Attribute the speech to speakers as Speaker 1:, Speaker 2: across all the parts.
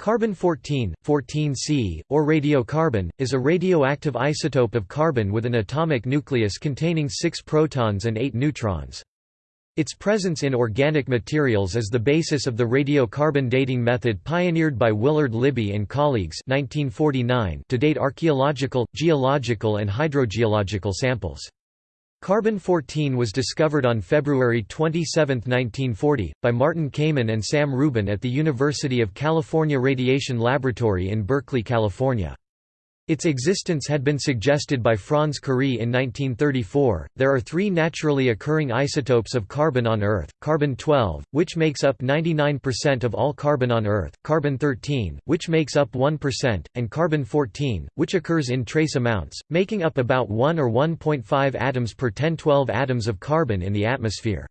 Speaker 1: Carbon-14, 14C, or radiocarbon, is a radioactive isotope of carbon with an atomic nucleus containing 6 protons and 8 neutrons. Its presence in organic materials is the basis of the radiocarbon dating method pioneered by Willard Libby and colleagues 1949 to date archaeological, geological and hydrogeological samples. Carbon-14 was discovered on February 27, 1940, by Martin Kamen and Sam Rubin at the University of California Radiation Laboratory in Berkeley, California. Its existence had been suggested by Franz Kurie in 1934. There are three naturally occurring isotopes of carbon on Earth carbon 12, which makes up 99% of all carbon on Earth, carbon 13, which makes up 1%, and carbon 14, which occurs in trace amounts, making up about 1 or 1.5 atoms per 1012 atoms of carbon in the atmosphere.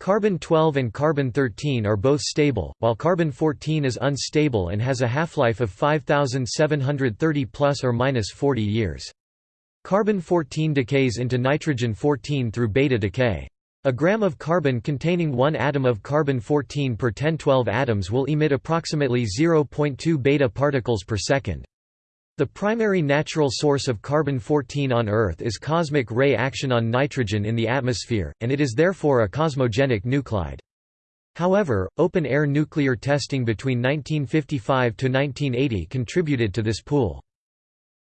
Speaker 1: Carbon-12 and carbon-13 are both stable, while carbon-14 is unstable and has a half-life of 5730 plus or minus 40 years. Carbon-14 decays into nitrogen-14 through beta decay. A gram of carbon containing one atom of carbon-14 per 1012 atoms will emit approximately 0.2 beta particles per second. The primary natural source of carbon-14 on Earth is cosmic ray action on nitrogen in the atmosphere, and it is therefore a cosmogenic nuclide. However, open-air nuclear testing between 1955 to 1980 contributed to this pool.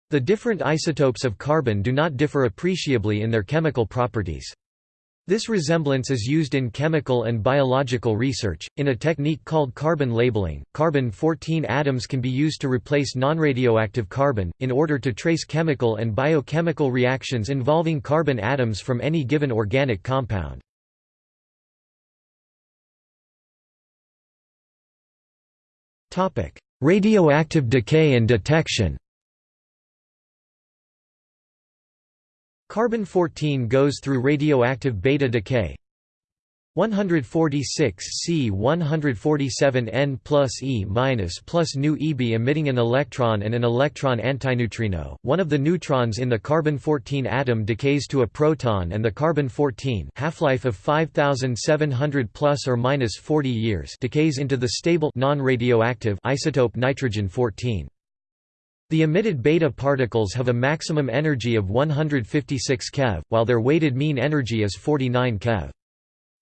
Speaker 1: The different isotopes of carbon do not differ appreciably in their chemical properties. This resemblance is used in chemical and biological research. In a technique called carbon labeling, carbon 14 atoms can be used to replace nonradioactive carbon, in order to trace chemical and biochemical reactions involving carbon atoms from any given organic compound. Radioactive decay and detection Carbon-14 goes through radioactive beta decay 146 C 147 N plus E minus plus nu Eb emitting an electron and an electron antineutrino. One of the neutrons in the carbon-14 atom decays to a proton and the carbon-14 half-life of 5700 plus or minus 40 years decays into the stable non-radioactive isotope nitrogen-14. The emitted beta particles have a maximum energy of 156 keV, while their weighted mean energy is 49 keV.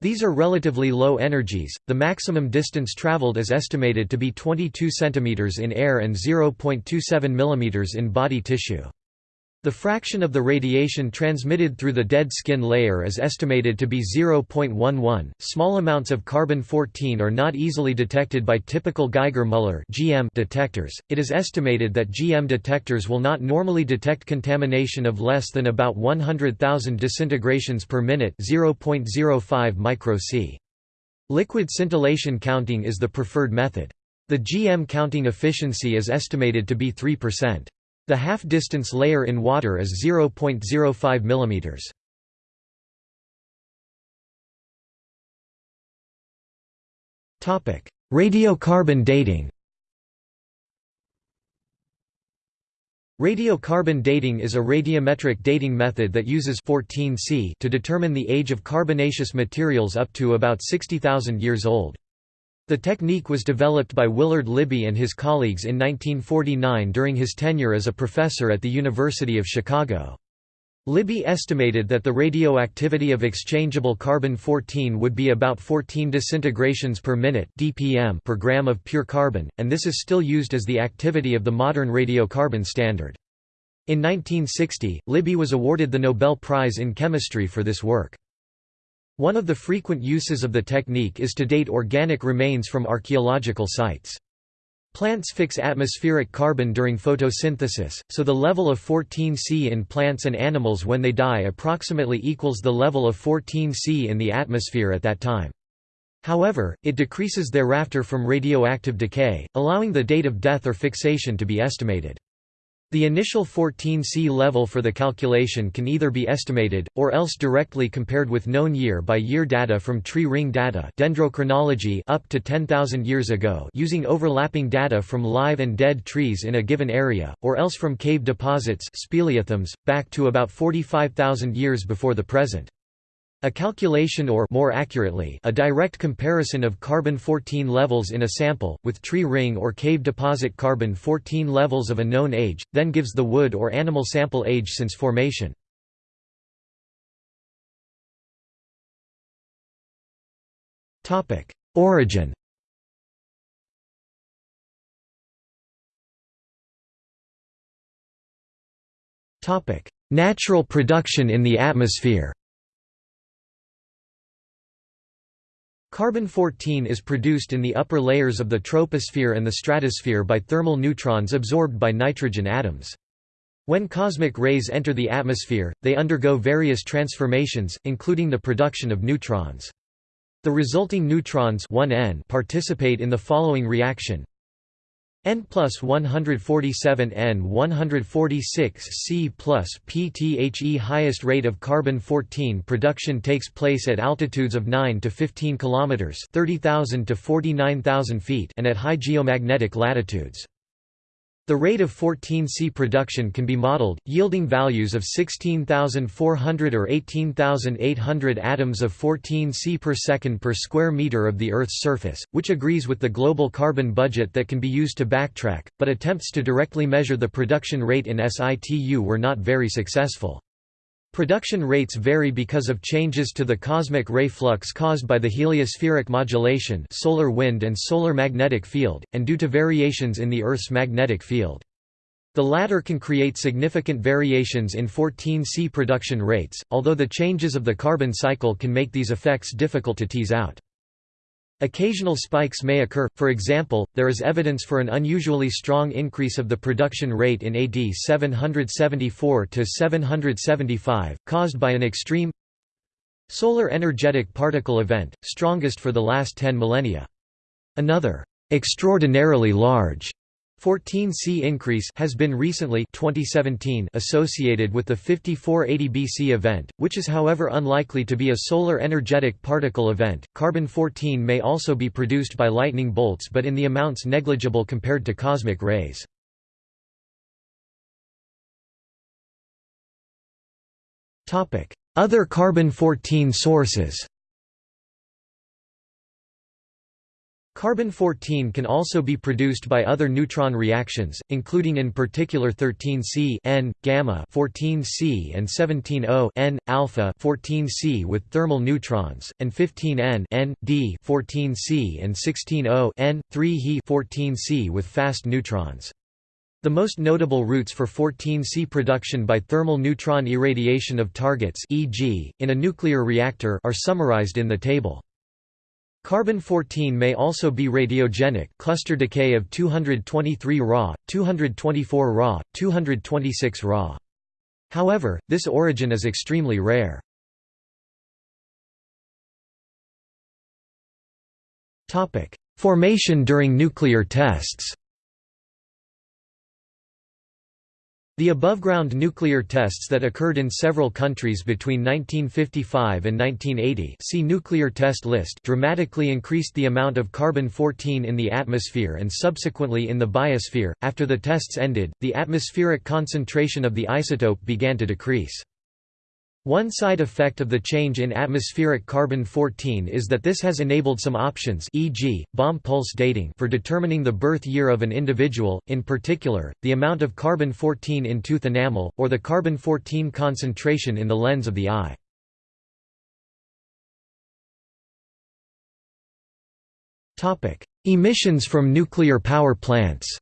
Speaker 1: These are relatively low energies. The maximum distance traveled is estimated to be 22 cm in air and 0.27 mm in body tissue. The fraction of the radiation transmitted through the dead skin layer is estimated to be 0.11. Small amounts of carbon 14 are not easily detected by typical Geiger-Müller (GM) detectors. It is estimated that GM detectors will not normally detect contamination of less than about 100,000 disintegrations per minute, 0.05 micro C. Liquid scintillation counting is the preferred method. The GM counting efficiency is estimated to be 3%. The half-distance layer in water is 0.05 mm. Topic: Radiocarbon dating. Radiocarbon dating is a radiometric dating method that uses 14C to determine the age of carbonaceous materials up to about 60,000 years old. The technique was developed by Willard Libby and his colleagues in 1949 during his tenure as a professor at the University of Chicago. Libby estimated that the radioactivity of exchangeable carbon-14 would be about 14 disintegrations per minute (dpm) per gram of pure carbon, and this is still used as the activity of the modern radiocarbon standard. In 1960, Libby was awarded the Nobel Prize in Chemistry for this work. One of the frequent uses of the technique is to date organic remains from archaeological sites. Plants fix atmospheric carbon during photosynthesis, so the level of 14C in plants and animals when they die approximately equals the level of 14C in the atmosphere at that time. However, it decreases thereafter from radioactive decay, allowing the date of death or fixation to be estimated. The initial 14C level for the calculation can either be estimated, or else directly compared with known year-by-year -year data from tree ring data dendrochronology up to 10,000 years ago using overlapping data from live and dead trees in a given area, or else from cave deposits speleothems, back to about 45,000 years before the present. A calculation or more accurately, a direct comparison of carbon-14 levels in a sample, with tree ring or cave deposit carbon-14 levels of a known age, then gives the wood or animal sample age since formation. Origin Natural production in the atmosphere Carbon-14 is produced in the upper layers of the troposphere and the stratosphere by thermal neutrons absorbed by nitrogen atoms. When cosmic rays enter the atmosphere, they undergo various transformations, including the production of neutrons. The resulting neutrons 1n participate in the following reaction N plus 147 N 146 C plus PTHE highest rate of carbon-14 production takes place at altitudes of 9 to 15 kilometers 30,000 to 49,000 feet and at high geomagnetic latitudes. The rate of 14C production can be modeled, yielding values of 16,400 or 18,800 atoms of 14C per second per square meter of the Earth's surface, which agrees with the global carbon budget that can be used to backtrack, but attempts to directly measure the production rate in situ were not very successful. Production rates vary because of changes to the cosmic ray flux caused by the heliospheric modulation solar wind and solar magnetic field, and due to variations in the Earth's magnetic field. The latter can create significant variations in 14C production rates, although the changes of the carbon cycle can make these effects difficult to tease out. Occasional spikes may occur, for example, there is evidence for an unusually strong increase of the production rate in AD 774–775, caused by an extreme solar energetic particle event, strongest for the last 10 millennia. Another extraordinarily large 14C increase has been recently 2017 associated with the 5480 BC event, which is however unlikely to be a solar energetic particle event. Carbon-14 may also be produced by lightning bolts but in the amounts negligible compared to cosmic rays. Other carbon-14 sources Carbon-14 can also be produced by other neutron reactions, including in particular 13C N, gamma 14C and 17O N, alpha 14C with thermal neutrons, and 15N N, D 14C and 16O N, 3 He 14C with fast neutrons. The most notable routes for 14C production by thermal neutron irradiation of targets e.g., in a nuclear reactor are summarized in the table. Carbon-14 may also be radiogenic cluster decay of 223 Ra, 224 Ra, 226 Ra. However, this origin is extremely rare. Formation during nuclear tests The above-ground nuclear tests that occurred in several countries between 1955 and 1980 see nuclear test list dramatically increased the amount of carbon-14 in the atmosphere and subsequently in the biosphere. After the tests ended, the atmospheric concentration of the isotope began to decrease. One side effect of the change in atmospheric carbon-14 is that this has enabled some options e.g., bomb pulse dating for determining the birth year of an individual, in particular, the amount of carbon-14 in tooth enamel, or the carbon-14 concentration in the lens of the eye. Emissions from nuclear power plants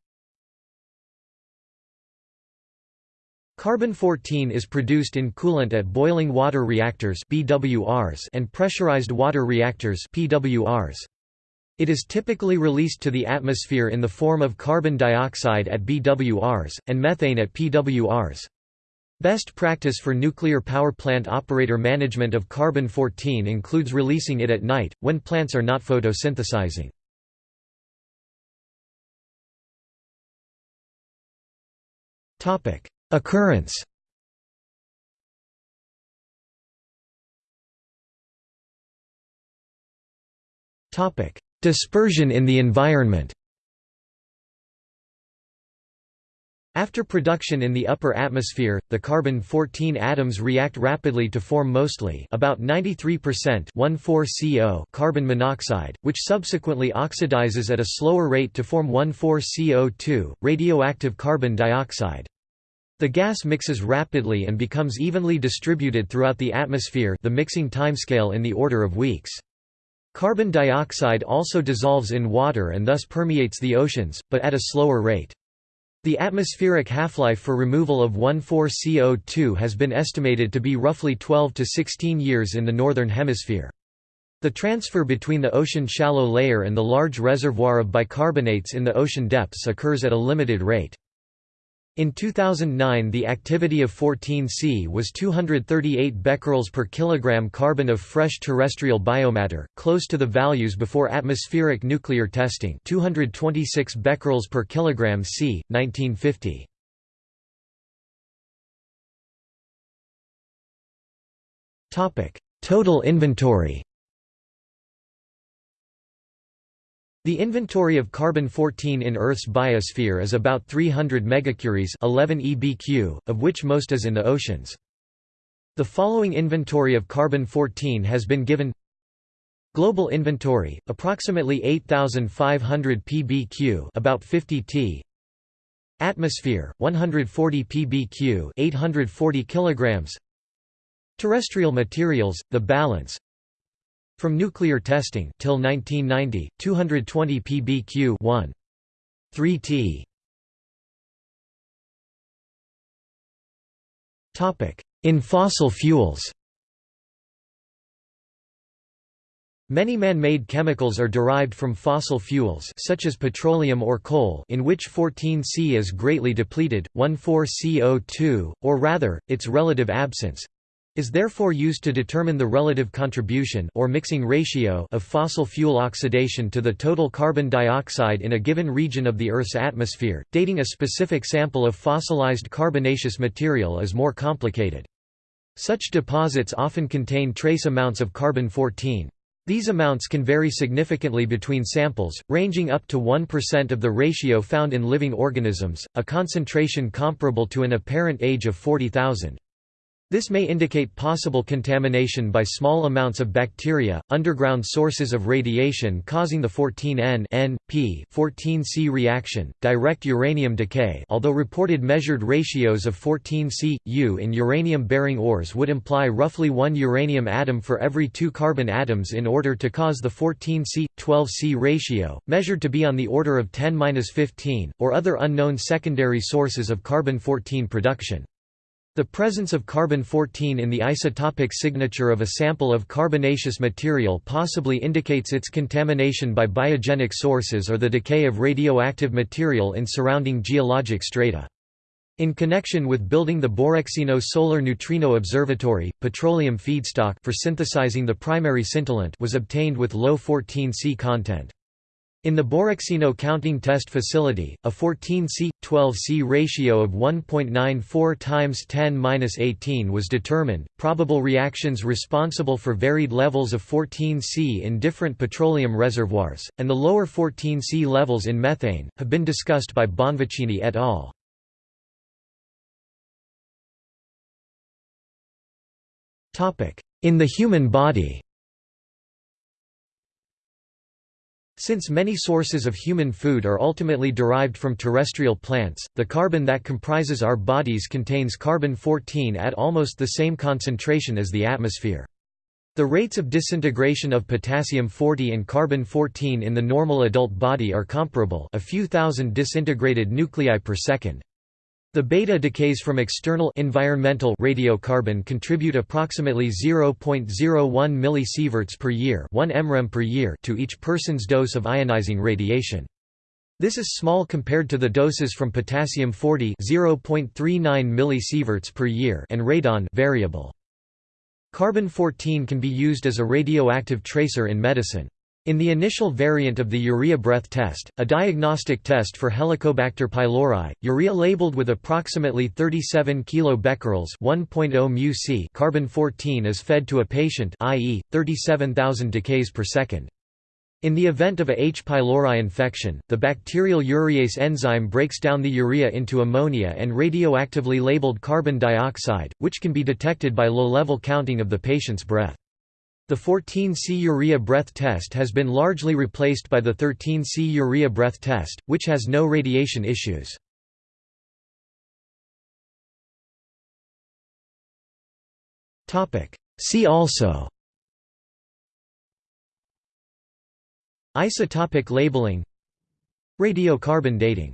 Speaker 1: Carbon-14 is produced in coolant at boiling water reactors BWRs and pressurized water reactors PWRs. It is typically released to the atmosphere in the form of carbon dioxide at BWRs, and methane at PWRs. Best practice for nuclear power plant operator management of carbon-14 includes releasing it at night, when plants are not photosynthesizing. Occurrence. Dispersion in the environment. After production in the upper atmosphere, the carbon-14 atoms react rapidly to form mostly about 93% 1,4-CO carbon monoxide, which subsequently oxidizes at a slower rate to form 1,4-CO2, radioactive carbon dioxide. The gas mixes rapidly and becomes evenly distributed throughout the atmosphere the mixing timescale in the order of weeks. Carbon dioxide also dissolves in water and thus permeates the oceans, but at a slower rate. The atmospheric half-life for removal of 1,4-CO2 has been estimated to be roughly 12 to 16 years in the Northern Hemisphere. The transfer between the ocean shallow layer and the large reservoir of bicarbonates in the ocean depths occurs at a limited rate. In 2009 the activity of 14C was 238 becquerels per kilogram carbon of fresh terrestrial biomatter, close to the values before atmospheric nuclear testing 226 becquerels per kilogram C, 1950. Total inventory The inventory of carbon-14 in Earth's biosphere is about 300 megacuries 11 EBQ, of which most is in the oceans. The following inventory of carbon-14 has been given. Global inventory, approximately 8,500 pbq about 50 t. Atmosphere, 140 pbq 840 kilograms. Terrestrial materials, the balance from nuclear testing till 1990, 220 pbq 1. 3 t. Topic: In fossil fuels. Many man-made chemicals are derived from fossil fuels such as petroleum or coal in which 14C is greatly depleted, 1,4-CO2, or rather, its relative absence, is therefore used to determine the relative contribution or mixing ratio of fossil fuel oxidation to the total carbon dioxide in a given region of the Earth's atmosphere. Dating a specific sample of fossilized carbonaceous material is more complicated. Such deposits often contain trace amounts of carbon-14. These amounts can vary significantly between samples, ranging up to 1% of the ratio found in living organisms, a concentration comparable to an apparent age of 40,000. This may indicate possible contamination by small amounts of bacteria, underground sources of radiation causing the 14N N,P 14C reaction, direct uranium decay although reported measured ratios of 14C, U in uranium-bearing ores would imply roughly one uranium atom for every two carbon atoms in order to cause the 14C, 12C ratio, measured to be on the order of 10-15, or other unknown secondary sources of carbon-14 production. The presence of carbon-14 in the isotopic signature of a sample of carbonaceous material possibly indicates its contamination by biogenic sources or the decay of radioactive material in surrounding geologic strata. In connection with building the Borexino Solar Neutrino Observatory, petroleum feedstock for synthesizing the primary scintillant was obtained with low 14C content. In the Borexino counting test facility, a 14C-12C ratio of 1.94 times 10-18 was determined. Probable reactions responsible for varied levels of 14C in different petroleum reservoirs, and the lower 14C levels in methane, have been discussed by Bonvicini et al. In the human body Since many sources of human food are ultimately derived from terrestrial plants, the carbon that comprises our bodies contains carbon-14 at almost the same concentration as the atmosphere. The rates of disintegration of potassium-40 and carbon-14 in the normal adult body are comparable a few thousand disintegrated nuclei per second. The beta decays from external environmental radiocarbon contribute approximately 0.01 millisieverts per year, 1 mrem per year to each person's dose of ionizing radiation. This is small compared to the doses from potassium-40 0.39 millisieverts per year and radon variable. Carbon-14 can be used as a radioactive tracer in medicine. In the initial variant of the urea breath test, a diagnostic test for Helicobacter pylori, urea labeled with approximately 37 kilobecquerels (1.0 μc) carbon-14 is fed to a patient, i.e., 37,000 decays per second. In the event of a H. pylori infection, the bacterial urease enzyme breaks down the urea into ammonia and radioactively labeled carbon dioxide, which can be detected by low-level counting of the patient's breath. The 14C urea breath test has been largely replaced by the 13C urea breath test, which has no radiation issues. See also Isotopic labeling Radiocarbon dating